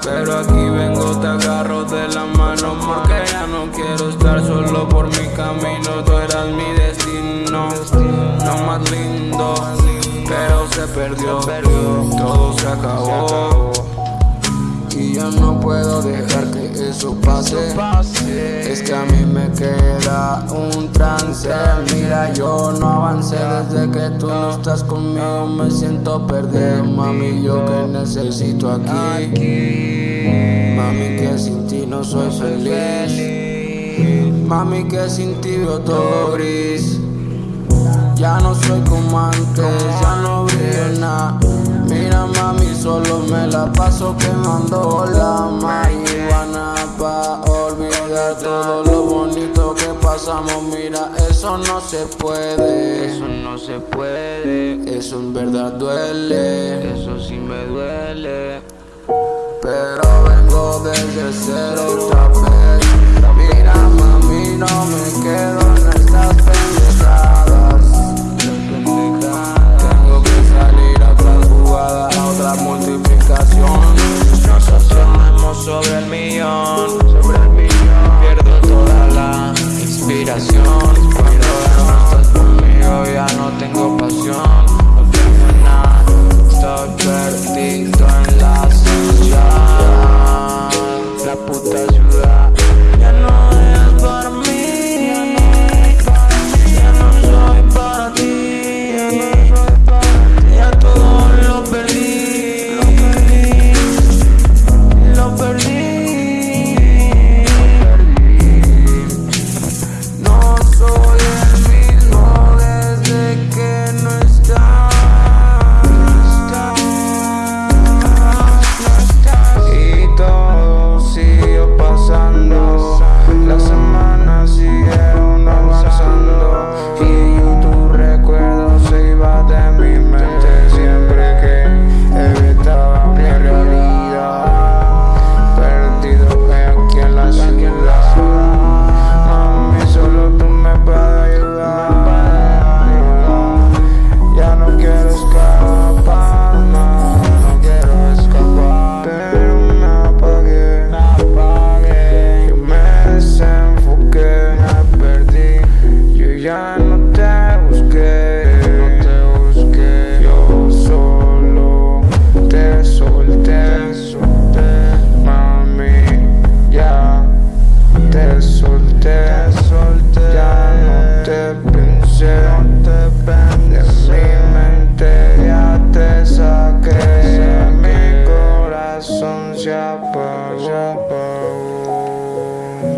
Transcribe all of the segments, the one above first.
aquí vengo, te agarro de la mano Porque ya no quiero estar solo por mi camino. Tú eras mi destino, lo más lindo Pero se perdió, todo se acabó eso pase. Es que a mí me queda un trance. Mira yo no avancé desde que tú no estás conmigo. Me siento perdido mami yo que necesito aquí. Mami que sin ti no soy feliz. Mami que sin ti veo todo gris. Ya no soy como antes, ya no brillo nada Mira mami, solo me la paso quemando la marihuana Pa' olvidar todo lo bonito que pasamos. Mira, eso no se puede. Eso no se puede. Eso en verdad duele. Eso sí me duele. Pero vengo desde cero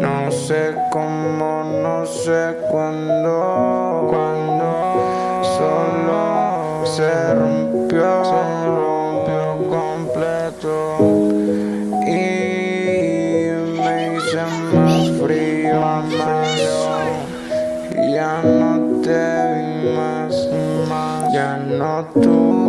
No sé cómo, no sé cuándo, cuando solo se rompió, se rompió completo. Y me hice más frío, más ya no te vi más, más, ya no tú.